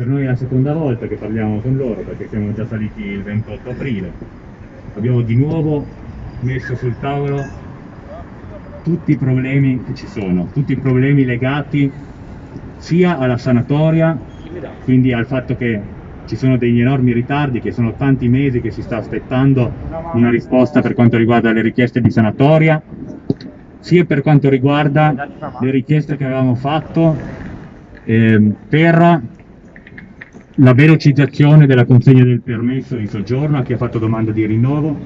per noi è la seconda volta che parliamo con loro perché siamo già saliti il 28 aprile. Abbiamo di nuovo messo sul tavolo tutti i problemi che ci sono, tutti i problemi legati sia alla sanatoria, quindi al fatto che ci sono degli enormi ritardi, che sono tanti mesi che si sta aspettando una risposta per quanto riguarda le richieste di sanatoria, sia per quanto riguarda le richieste che avevamo fatto eh, per la velocizzazione della consegna del permesso di soggiorno a chi ha fatto domanda di rinnovo,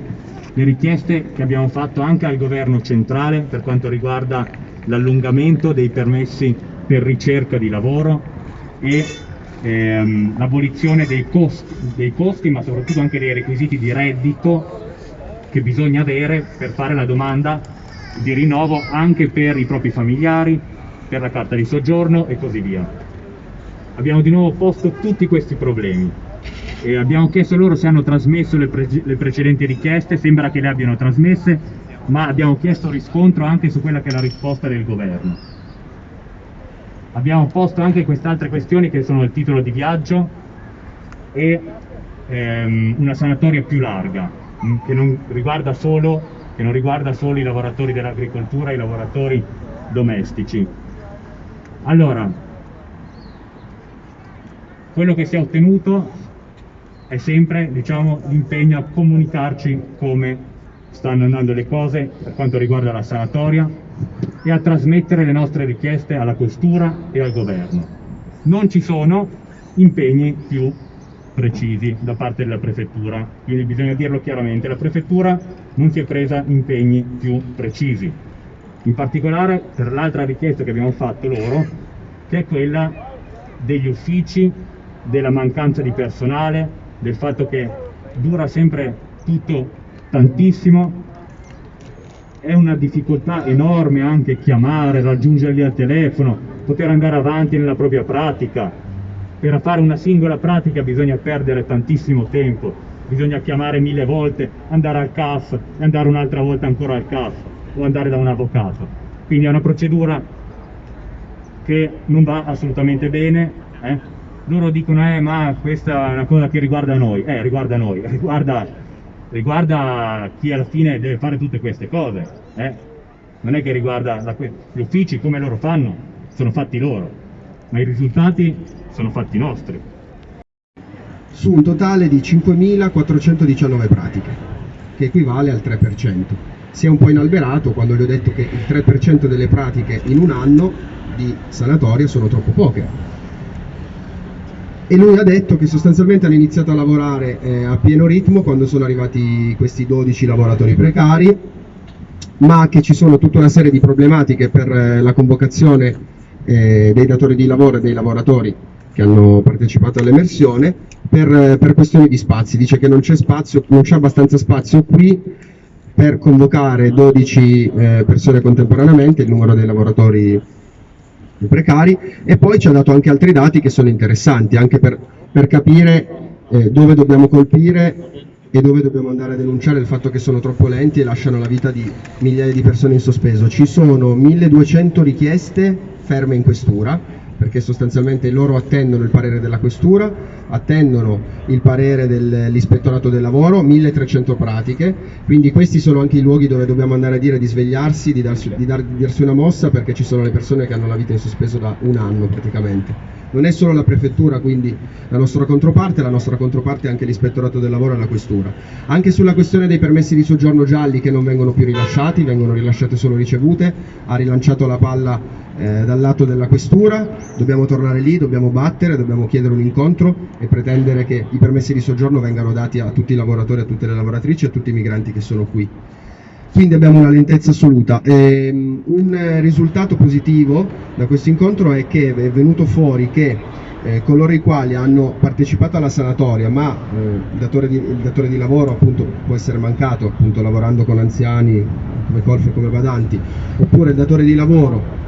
le richieste che abbiamo fatto anche al governo centrale per quanto riguarda l'allungamento dei permessi per ricerca di lavoro e ehm, l'abolizione dei dei costi ma soprattutto anche dei requisiti di reddito che bisogna avere per fare la domanda di rinnovo anche per i propri familiari, per la carta di soggiorno e così via. Abbiamo di nuovo posto tutti questi problemi e abbiamo chiesto loro se hanno trasmesso le, pre le precedenti richieste, sembra che le abbiano trasmesse, ma abbiamo chiesto riscontro anche su quella che è la risposta del governo. Abbiamo posto anche queste altre questioni che sono il titolo di viaggio e ehm, una sanatoria più larga, mm, che non riguarda solo che non riguarda solo i lavoratori dell'agricoltura i lavoratori domestici. Allora, quello che si è ottenuto è sempre diciamo, l'impegno a comunicarci come stanno andando le cose per quanto riguarda la sanatoria e a trasmettere le nostre richieste alla questura e al governo. Non ci sono impegni più precisi da parte della prefettura, quindi bisogna dirlo chiaramente, la prefettura non si è presa impegni più precisi, in particolare per l'altra richiesta che abbiamo fatto loro, che è quella degli uffici, della mancanza di personale, del fatto che dura sempre tutto tantissimo, è una difficoltà enorme anche chiamare, raggiungerli al telefono, poter andare avanti nella propria pratica, per fare una singola pratica bisogna perdere tantissimo tempo, bisogna chiamare mille volte, andare al CAF e andare un'altra volta ancora al CAF o andare da un avvocato. Quindi è una procedura che non va assolutamente bene. Eh? Loro dicono, eh, ma questa è una cosa che riguarda noi. Eh, riguarda noi, riguarda, riguarda chi alla fine deve fare tutte queste cose. Eh? Non è che riguarda la, gli uffici, come loro fanno, sono fatti loro, ma i risultati sono fatti nostri. Su un totale di 5.419 pratiche, che equivale al 3%. Si è un po' inalberato quando gli ho detto che il 3% delle pratiche in un anno di sanatoria sono troppo poche. E lui ha detto che sostanzialmente hanno iniziato a lavorare eh, a pieno ritmo quando sono arrivati questi 12 lavoratori precari, ma che ci sono tutta una serie di problematiche per eh, la convocazione eh, dei datori di lavoro e dei lavoratori che hanno partecipato all'emersione per, per, questioni di spazi, dice che non c'è spazio, non c'è abbastanza spazio qui per convocare 12 eh, persone contemporaneamente, il numero dei lavoratori precari e poi ci ha dato anche altri dati che sono interessanti anche per, per capire eh, dove dobbiamo colpire e dove dobbiamo andare a denunciare il fatto che sono troppo lenti e lasciano la vita di migliaia di persone in sospeso. Ci sono 1200 richieste ferme in questura perché sostanzialmente loro attendono il parere della questura, attendono il parere dell'ispettorato del lavoro, 1300 pratiche, quindi questi sono anche i luoghi dove dobbiamo andare a dire di svegliarsi, di darsi, di dar, di darsi una mossa perché ci sono le persone che hanno la vita in sospeso da un anno praticamente. Non è solo la prefettura, quindi la nostra controparte, la nostra controparte è anche l'ispettorato del lavoro e la questura. Anche sulla questione dei permessi di soggiorno gialli che non vengono più rilasciati, vengono rilasciate solo ricevute, ha rilanciato la palla eh, dal lato della questura, dobbiamo tornare lì, dobbiamo battere, dobbiamo chiedere un incontro e pretendere che i permessi di soggiorno vengano dati a tutti i lavoratori, a tutte le lavoratrici, a tutti i migranti che sono qui. Quindi abbiamo una lentezza assoluta. E, um, un risultato positivo da questo incontro è che è venuto fuori che eh, coloro i quali hanno partecipato alla sanatoria ma eh, il, datore di, il, datore di, lavoro appunto può essere mancato appunto lavorando con anziani come colf e come badanti oppure il datore di lavoro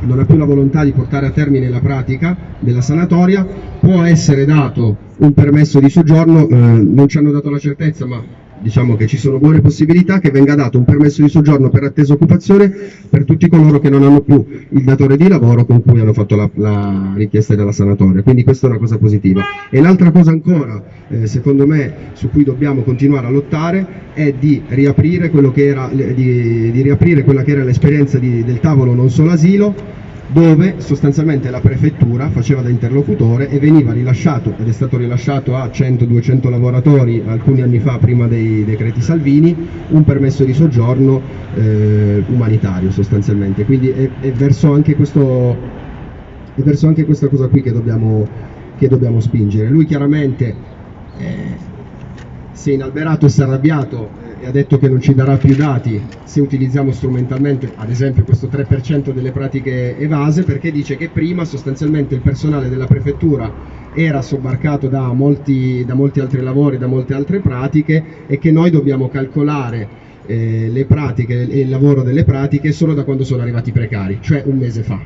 non ha più la volontà di portare a termine la pratica della sanatoria, può essere dato un permesso di soggiorno, eh, non ci hanno dato la certezza, ma diciamo che ci sono buone possibilità che venga dato un permesso di soggiorno per attesa occupazione per tutti coloro che non hanno più il datore di lavoro con cui hanno fatto la, la richiesta della sanatoria, quindi questa è una cosa positiva. E l'altra cosa ancora, eh, secondo me, su cui dobbiamo continuare a lottare è di riaprire, era, di, di riaprire quella che era l'esperienza del tavolo non solo asilo, dove sostanzialmente la prefettura faceva da interlocutore e veniva rilasciato, ed è stato rilasciato a 100-200 lavoratori alcuni anni fa prima dei decreti Salvini, un permesso di soggiorno eh, umanitario sostanzialmente. Quindi è, è, verso questo, è, verso anche questa cosa qui che dobbiamo, che dobbiamo spingere. Lui chiaramente eh, si è inalberato e si è arrabbiato e ha detto che non ci darà più dati se utilizziamo strumentalmente ad esempio questo 3% delle pratiche evase perché dice che prima sostanzialmente il personale della prefettura era sobbarcato da molti, da molti altri lavori, da molte altre pratiche e che noi dobbiamo calcolare eh, le pratiche e il lavoro delle pratiche solo da quando sono arrivati i precari, cioè un mese fa.